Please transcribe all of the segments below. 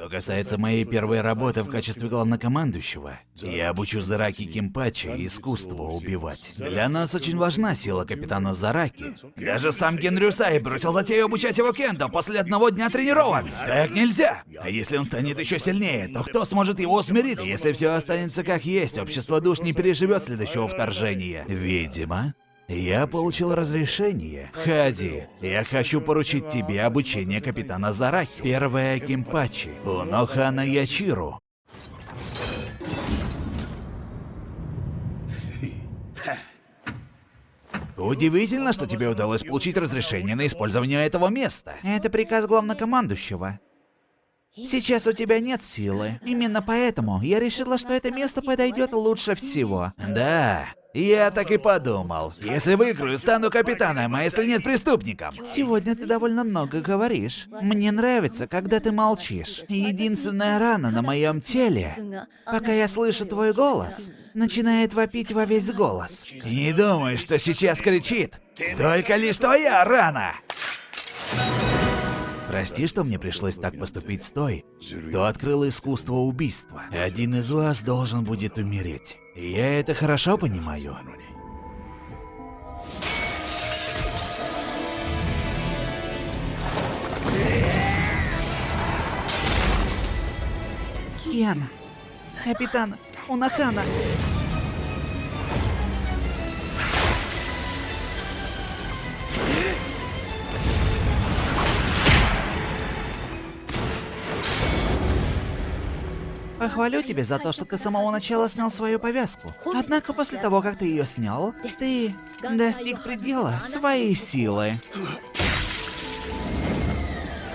Что касается моей первой работы в качестве главнокомандующего, я обучу Зараки Кимпачи искусству убивать. Для нас очень важна сила капитана Зараки. Даже сам Генрю Сай бросил затею обучать его кендо после одного дня тренировок. Так нельзя. А если он станет еще сильнее, то кто сможет его усмирить? Если все останется как есть, общество душ не переживет следующего вторжения. Видимо, я получил разрешение. Хади, я хочу поручить тебе обучение капитана Зараки. Первая Кимпачи, Унохана Ячиру. Удивительно, что тебе удалось получить разрешение на использование этого места. Это приказ главнокомандующего. Сейчас у тебя нет силы. Именно поэтому я решила, что это место подойдет лучше всего. Да, я так и подумал. Если выиграю, стану капитаном, а если нет, преступником. Сегодня ты довольно много говоришь. Мне нравится, когда ты молчишь. Единственная рана на моем теле, пока я слышу твой голос, начинает вопить во весь голос. Не думай, что сейчас кричит. Только лишь твоя рана. Прости, что мне пришлось так поступить с той, кто открыл искусство убийства. Один из вас должен будет умереть. Я это хорошо понимаю. Киана, капитан Унахана. Похвалю тебя за то, что ты с самого начала снял свою повязку. Однако после того, как ты ее снял, ты достиг предела своей силы.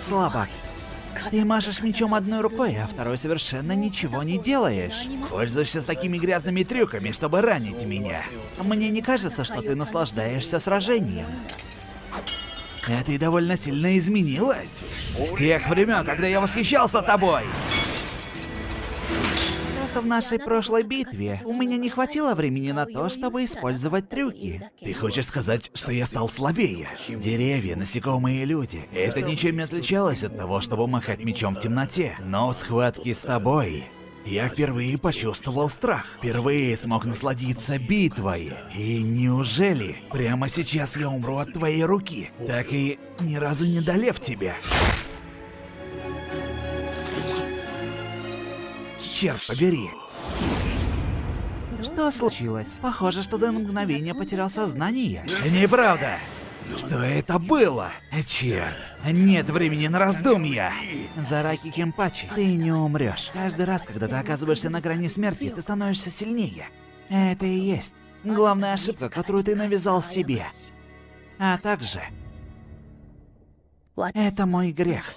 Слабак. Ты машешь мечом одной рукой, а второй совершенно ничего не делаешь. Пользуешься с такими грязными трюками, чтобы ранить меня. Мне не кажется, что ты наслаждаешься сражением. А ты довольно сильно изменилась. С тех времен, когда я восхищался тобой. Просто в нашей прошлой битве у меня не хватило времени на то, чтобы использовать трюки. Ты хочешь сказать, что я стал слабее? Деревья, насекомые и люди. Это ничем не отличалось от того, чтобы махать мечом в темноте. Но в схватке с тобой я впервые почувствовал страх. Впервые смог насладиться битвой. И неужели прямо сейчас я умру от твоей руки, так и ни разу не долев тебя? Черт побери. Что случилось? Похоже, что до мгновения потерял сознание. Неправда. Что это было? Черт, нет времени на раздумья. Зараки Кемпачи, ты не умрешь. Каждый раз, когда ты оказываешься на грани смерти, ты становишься сильнее. Это и есть главная ошибка, которую ты навязал себе. А также... Это мой грех.